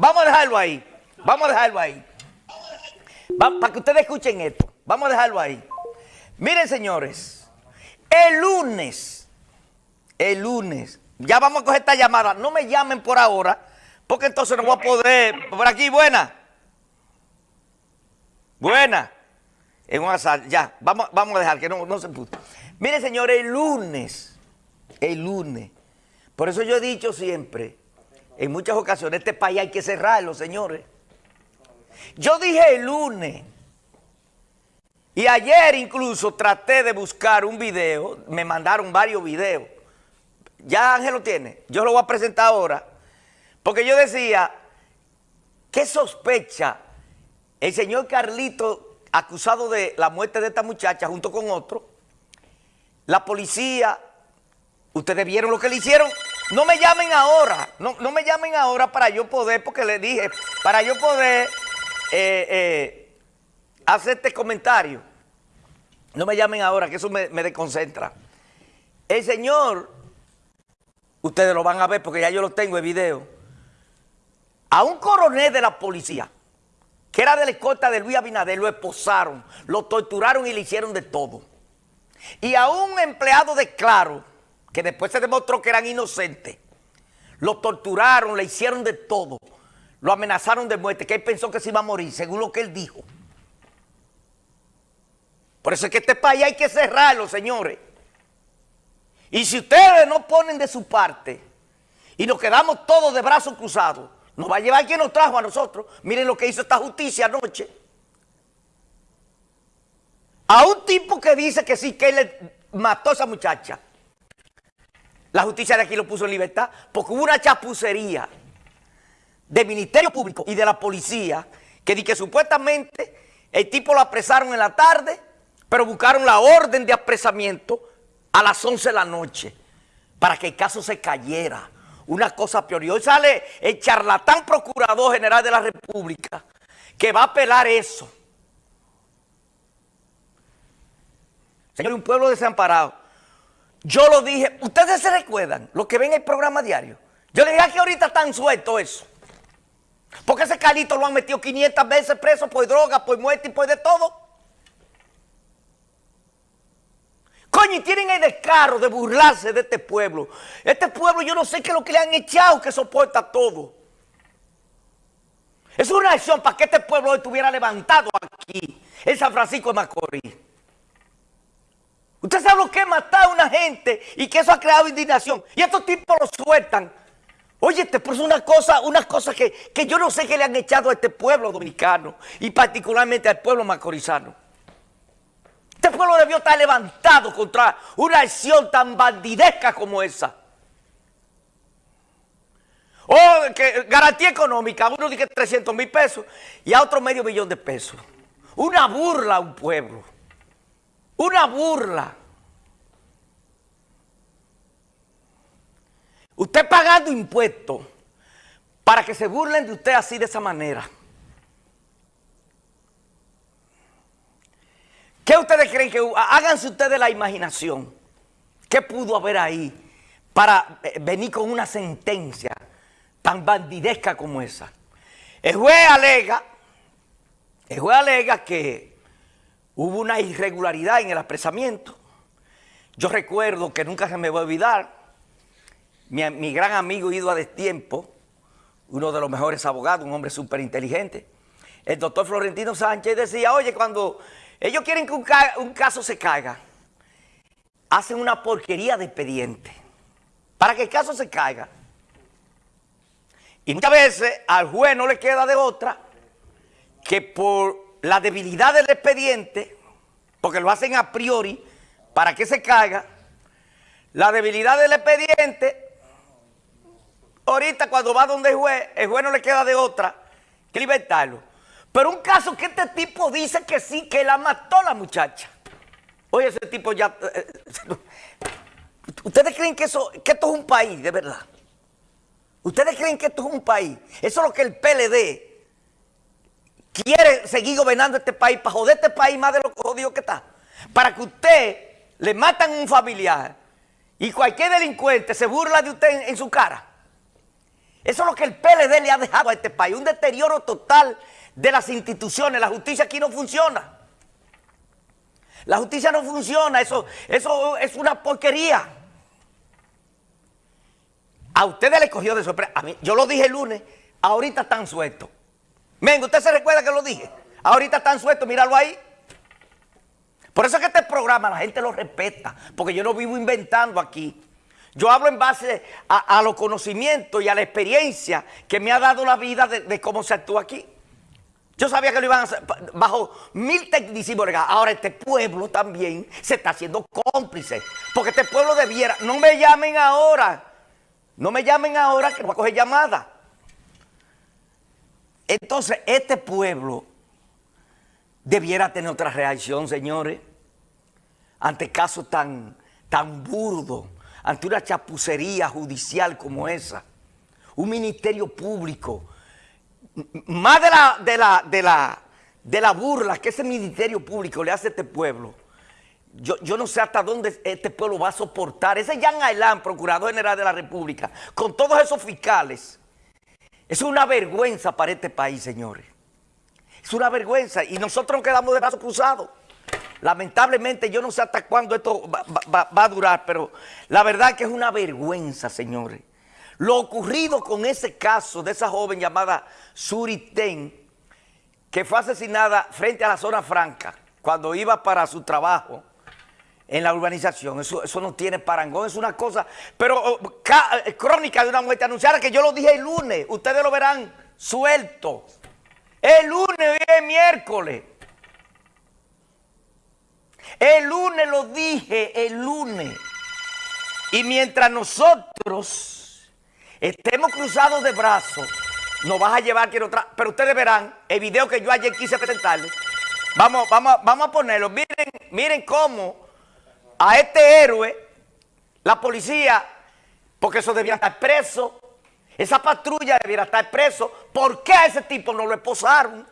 Vamos a dejarlo ahí. Vamos a dejarlo ahí. para que ustedes escuchen esto. Vamos a dejarlo ahí. Miren, señores. El lunes. El lunes. Ya vamos a coger esta llamada. No me llamen por ahora. Porque entonces no voy a poder. Por aquí, buena. Buena. En un asal. Ya. Vamos, vamos a dejar que no, no se puso. Miren, señores, el lunes. El lunes. Por eso yo he dicho siempre en muchas ocasiones, este país hay que cerrarlo, señores. Yo dije el lunes, y ayer incluso traté de buscar un video, me mandaron varios videos. Ya Ángel lo tiene, yo lo voy a presentar ahora, porque yo decía, ¿qué sospecha el señor Carlito acusado de la muerte de esta muchacha junto con otro? La policía, ustedes vieron lo que le hicieron no me llamen ahora, no, me llamen ahora para yo poder, porque le dije, para yo poder eh, eh, hacer este comentario. No me llamen ahora, que eso me, me desconcentra. El señor, ustedes lo van a ver porque ya yo lo tengo en video, a un coronel de la policía, que era de la escolta de Luis Abinader, lo esposaron, lo torturaron y le hicieron de todo. Y a un empleado de Claro, que después se demostró que eran inocentes. Lo torturaron, le hicieron de todo. Lo amenazaron de muerte, que él pensó que se iba a morir, según lo que él dijo. Por eso es que este país hay que cerrarlo, señores. Y si ustedes no ponen de su parte y nos quedamos todos de brazos cruzados, nos va a llevar quien nos trajo a nosotros. Miren lo que hizo esta justicia anoche. A un tipo que dice que sí, que él mató a esa muchacha. La justicia de aquí lo puso en libertad porque hubo una chapucería del Ministerio Público y de la policía que di que supuestamente el tipo lo apresaron en la tarde, pero buscaron la orden de apresamiento a las 11 de la noche para que el caso se cayera. Una cosa peor. Y hoy sale el charlatán procurador general de la República que va a apelar eso. Señor, un pueblo desamparado yo lo dije, ustedes se recuerdan, los que ven el programa diario. Yo le dije que ahorita están sueltos eso. Porque ese calito lo han metido 500 veces preso por droga, por muerte y por de todo. Coño, y tienen el descaro de burlarse de este pueblo. Este pueblo yo no sé qué es lo que le han echado que soporta todo. Es una acción para que este pueblo estuviera levantado aquí, en San Francisco de Macorís. Usted sabe lo que es matar a una gente y que eso ha creado indignación. Y estos tipos lo sueltan. Oye, este es una cosa, una cosa que, que yo no sé qué le han echado a este pueblo dominicano y particularmente al pueblo macorizano. Este pueblo debió estar levantado contra una acción tan bandidesca como esa. O que garantía económica, uno dice 300 mil pesos y a otro medio millón de pesos. Una burla a un pueblo. Una burla. Usted pagando impuestos para que se burlen de usted así de esa manera. ¿Qué ustedes creen que háganse ustedes la imaginación? ¿Qué pudo haber ahí para eh, venir con una sentencia tan bandidesca como esa? El juez alega, el juez alega que hubo una irregularidad en el apresamiento. Yo recuerdo que nunca se me va a olvidar, mi, gran amigo Ido a Destiempo, uno de los mejores abogados, un hombre súper inteligente, el doctor Florentino Sánchez decía, oye, cuando ellos quieren que un, caso se caiga, hacen una porquería de expediente para que el caso se caiga. Y muchas veces al juez no le queda de otra que por la debilidad del expediente, porque lo hacen a priori para que se caiga, la debilidad del expediente, ahorita cuando va donde el juez, el juez no le queda de otra que libertarlo. Pero un caso que este tipo dice que sí, que la mató la muchacha. Oye, ese tipo ya... Eh, eh, ¿Ustedes creen que, eso, que esto es un país, de verdad? ¿Ustedes creen que esto es un país? Eso es lo que el PLD quiere seguir gobernando este país para joder este país más de lo jodido que está. Para que usted le matan un familiar y cualquier delincuente se burla de usted en, su cara. Eso es lo que el PLD le ha dejado a este país, un deterioro total de las instituciones. La justicia aquí no funciona. La justicia no funciona, eso, eso es una porquería. A ustedes les cogió de sorpresa. A mí, yo lo dije el lunes, ahorita están sueltos. Venga, ¿usted se recuerda que lo dije? Ahorita están sueltos, míralo ahí. Por eso es que este programa la gente lo respeta, porque yo no vivo inventando aquí. Yo hablo en base a, los conocimientos y a la experiencia que me ha dado la vida de, cómo se actúa aquí. Yo sabía que lo iban a hacer bajo mil tecnicismos. Ahora este pueblo también se está haciendo cómplice. Porque este pueblo debiera... No me llamen ahora. No me llamen ahora que voy a coger llamada. Entonces este pueblo debiera tener otra reacción, señores. Ante casos tan, tan burdos ante una chapucería judicial como esa, un ministerio público, más de la, de la, de la, de la burla que ese ministerio público le hace a este pueblo, yo, yo, no sé hasta dónde este pueblo va a soportar. Ese Jan Ailán, Procurador General de la República, con todos esos fiscales, es una vergüenza para este país, señores. Es una vergüenza y nosotros nos quedamos de brazos cruzados. Lamentablemente yo no sé hasta cuándo esto va, a durar, pero la verdad que es una vergüenza, señores. Lo ocurrido con ese caso de esa joven llamada Suri Ten, que fue asesinada frente a la zona franca cuando iba para su trabajo en la urbanización. Eso, eso no tiene parangón, es una cosa... Pero oh, eh, crónica de una muerte anunciada que yo lo dije el lunes, ustedes lo verán suelto. El lunes, hoy es miércoles. El lunes lo dije, el lunes. Y mientras nosotros estemos cruzados de brazos, nos vas a llevar quiero otra. Pero ustedes verán el video que yo ayer quise presentarles. Vamos, vamos, vamos a ponerlo. Miren, miren cómo a este héroe, la policía, porque eso debía estar preso, esa patrulla debiera estar preso. ¿Por qué a ese tipo no lo esposaron?